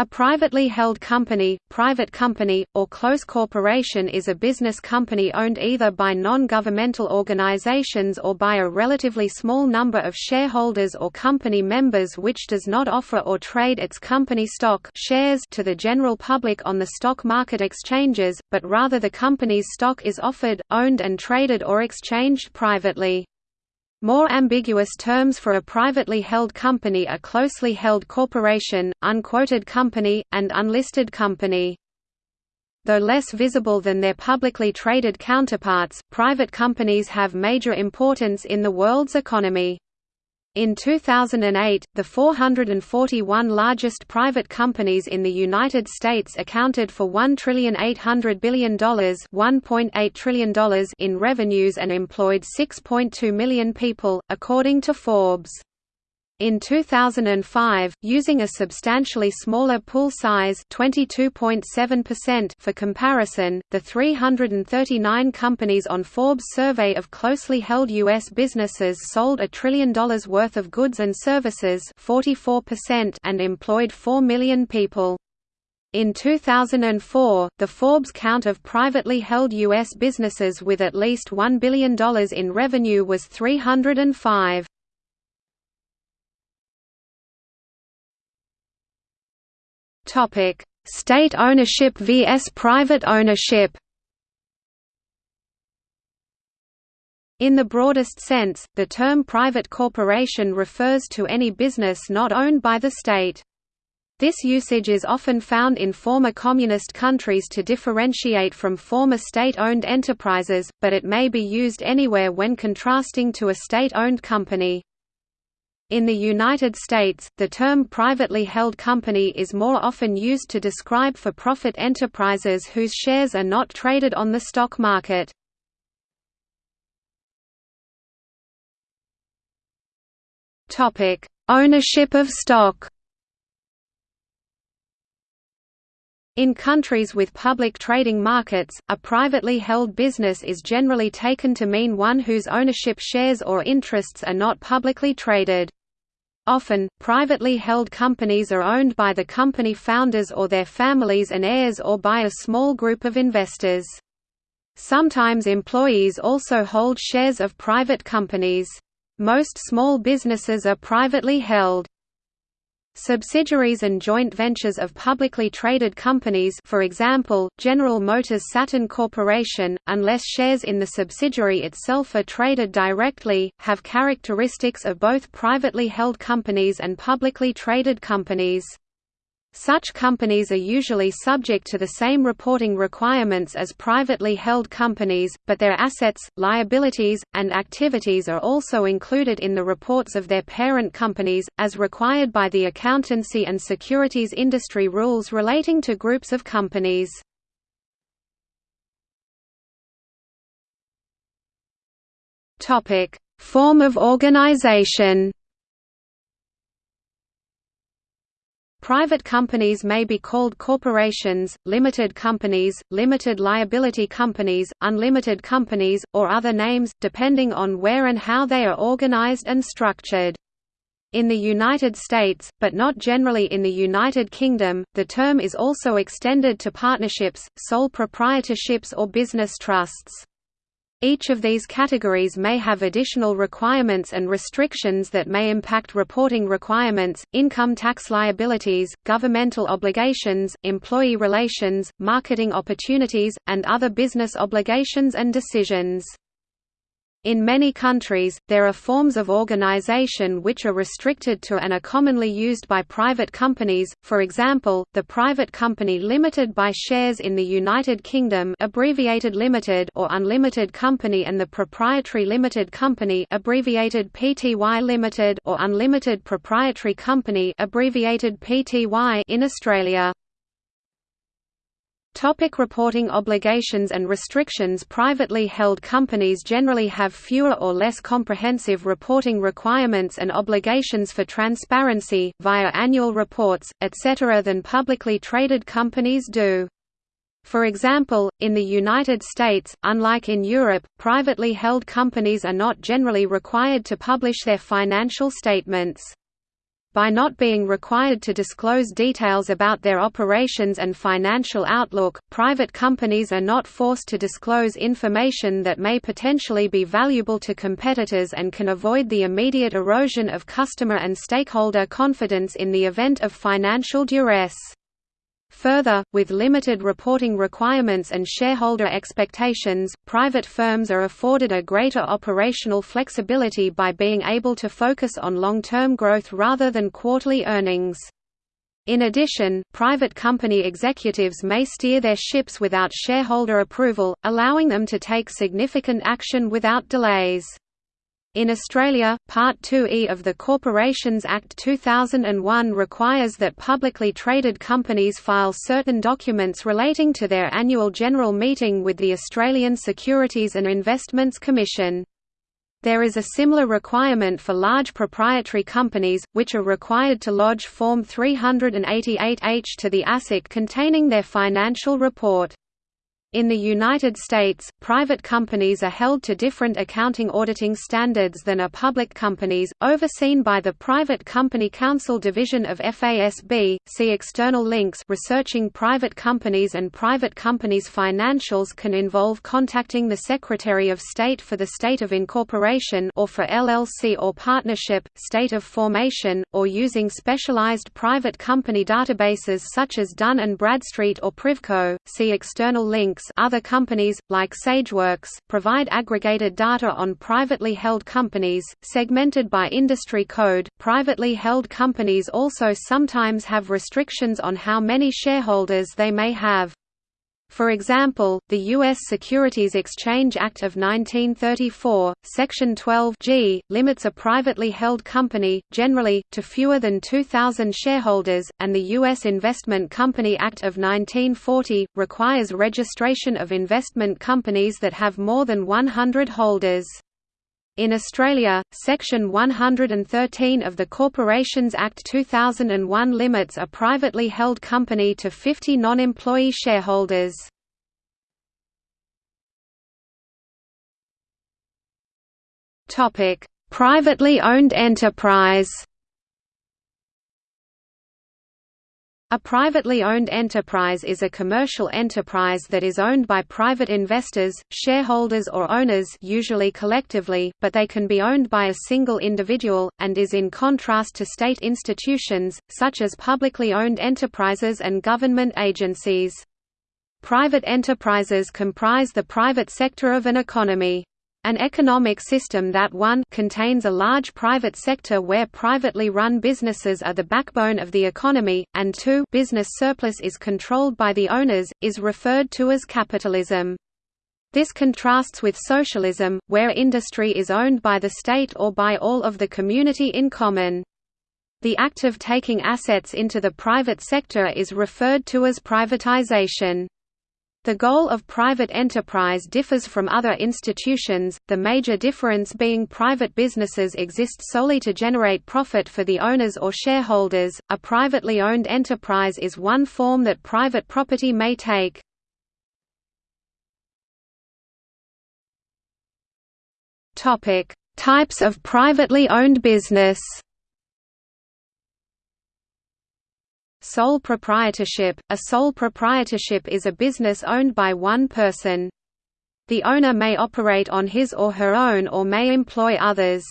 A privately held company, private company, or close corporation is a business company owned either by non-governmental organizations or by a relatively small number of shareholders or company members which does not offer or trade its company stock shares to the general public on the stock market exchanges, but rather the company's stock is offered, owned and traded or exchanged privately. More ambiguous terms for a privately held company are closely held corporation, unquoted company, and unlisted company. Though less visible than their publicly traded counterparts, private companies have major importance in the world's economy. In 2008, the 441 largest private companies in the United States accounted for $1,800 billion $1.8 trillion in revenues and employed 6.2 million people, according to Forbes. In 2005, using a substantially smaller pool size for comparison, the 339 companies on Forbes' survey of closely held U.S. businesses sold a trillion dollars worth of goods and services 44% and employed 4 million people. In 2004, the Forbes count of privately held U.S. businesses with at least $1 billion in revenue was 305. Topic: State ownership vs private ownership. In the broadest sense, the term private corporation refers to any business not owned by the state. This usage is often found in former communist countries to differentiate from former state-owned enterprises, but it may be used anywhere when contrasting to a state-owned company. In the United States, the term privately held company is more often used to describe for-profit enterprises whose shares are not traded on the stock market. Ownership of stock In countries with public trading markets, a privately held business is generally taken to mean one whose ownership shares or interests are not publicly traded. Often, privately held companies are owned by the company founders or their families and heirs or by a small group of investors. Sometimes employees also hold shares of private companies. Most small businesses are privately held. Subsidiaries and joint ventures of publicly traded companies for example, General Motors Saturn Corporation, unless shares in the subsidiary itself are traded directly, have characteristics of both privately held companies and publicly traded companies. Such companies are usually subject to the same reporting requirements as privately held companies, but their assets, liabilities, and activities are also included in the reports of their parent companies, as required by the accountancy and securities industry rules relating to groups of companies. Form of organization Private companies may be called corporations, limited companies, limited liability companies, unlimited companies, or other names, depending on where and how they are organized and structured. In the United States, but not generally in the United Kingdom, the term is also extended to partnerships, sole proprietorships or business trusts. Each of these categories may have additional requirements and restrictions that may impact reporting requirements, income tax liabilities, governmental obligations, employee relations, marketing opportunities, and other business obligations and decisions. In many countries, there are forms of organization which are restricted to and are commonly used by private companies, for example, the private company limited by shares in the United Kingdom abbreviated limited or unlimited company and the proprietary limited company abbreviated PTY limited or unlimited proprietary company abbreviated PTY in Australia. Topic reporting obligations and restrictions Privately held companies generally have fewer or less comprehensive reporting requirements and obligations for transparency, via annual reports, etc. than publicly traded companies do. For example, in the United States, unlike in Europe, privately held companies are not generally required to publish their financial statements. By not being required to disclose details about their operations and financial outlook, private companies are not forced to disclose information that may potentially be valuable to competitors and can avoid the immediate erosion of customer and stakeholder confidence in the event of financial duress. Further, with limited reporting requirements and shareholder expectations, private firms are afforded a greater operational flexibility by being able to focus on long-term growth rather than quarterly earnings. In addition, private company executives may steer their ships without shareholder approval, allowing them to take significant action without delays. In Australia, Part 2E of the Corporations Act 2001 requires that publicly traded companies file certain documents relating to their annual general meeting with the Australian Securities and Investments Commission. There is a similar requirement for large proprietary companies, which are required to lodge Form 388H to the ASIC containing their financial report. In the United States, private companies are held to different accounting auditing standards than are public companies, overseen by the Private Company Council Division of FASB. See external links. Researching private companies and private companies' financials can involve contacting the Secretary of State for the state of incorporation or for LLC or partnership, state of formation, or using specialized private company databases such as Dun and Bradstreet or Privco. See external links other companies, like SageWorks, provide aggregated data on privately held companies, segmented by industry code. Privately held companies also sometimes have restrictions on how many shareholders they may have. For example, the U.S. Securities Exchange Act of 1934, Section 12 G, limits a privately held company, generally, to fewer than 2,000 shareholders, and the U.S. Investment Company Act of 1940, requires registration of investment companies that have more than 100 holders. In Australia, Section 113 of the Corporations Act 2001 limits a privately held company to 50 non-employee shareholders. Privately owned enterprise A privately owned enterprise is a commercial enterprise that is owned by private investors, shareholders or owners usually collectively, but they can be owned by a single individual, and is in contrast to state institutions, such as publicly owned enterprises and government agencies. Private enterprises comprise the private sector of an economy. An economic system that 1 contains a large private sector where privately run businesses are the backbone of the economy, and 2 business surplus is controlled by the owners, is referred to as capitalism. This contrasts with socialism, where industry is owned by the state or by all of the community in common. The act of taking assets into the private sector is referred to as privatization. The goal of private enterprise differs from other institutions, the major difference being private businesses exist solely to generate profit for the owners or shareholders. A privately owned enterprise is one form that private property may take. Topic: Types of privately owned business. Sole proprietorship – A sole proprietorship is a business owned by one person. The owner may operate on his or her own or may employ others.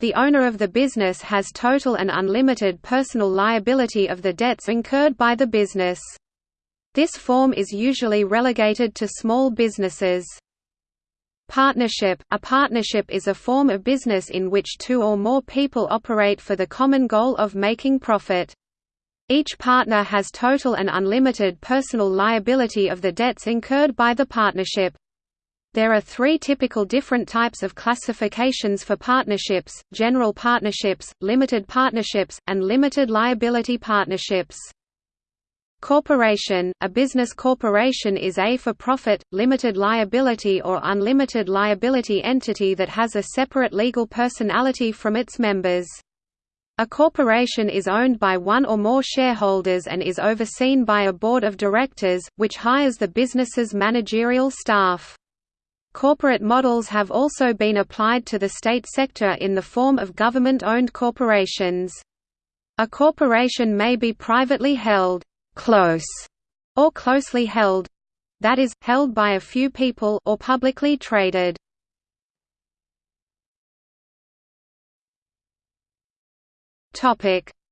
The owner of the business has total and unlimited personal liability of the debts incurred by the business. This form is usually relegated to small businesses. Partnership – A partnership is a form of business in which two or more people operate for the common goal of making profit. Each partner has total and unlimited personal liability of the debts incurred by the partnership. There are three typical different types of classifications for partnerships, general partnerships, limited partnerships, and limited liability partnerships. Corporation – A business corporation is a for-profit, limited liability or unlimited liability entity that has a separate legal personality from its members. A corporation is owned by one or more shareholders and is overseen by a board of directors, which hires the business's managerial staff. Corporate models have also been applied to the state sector in the form of government-owned corporations. A corporation may be privately held close or closely held that is, held by a few people or publicly traded.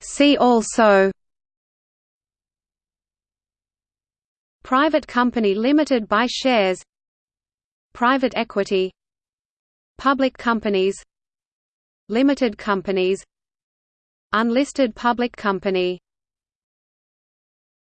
See also Private company limited by shares Private equity Public companies Limited companies Unlisted public company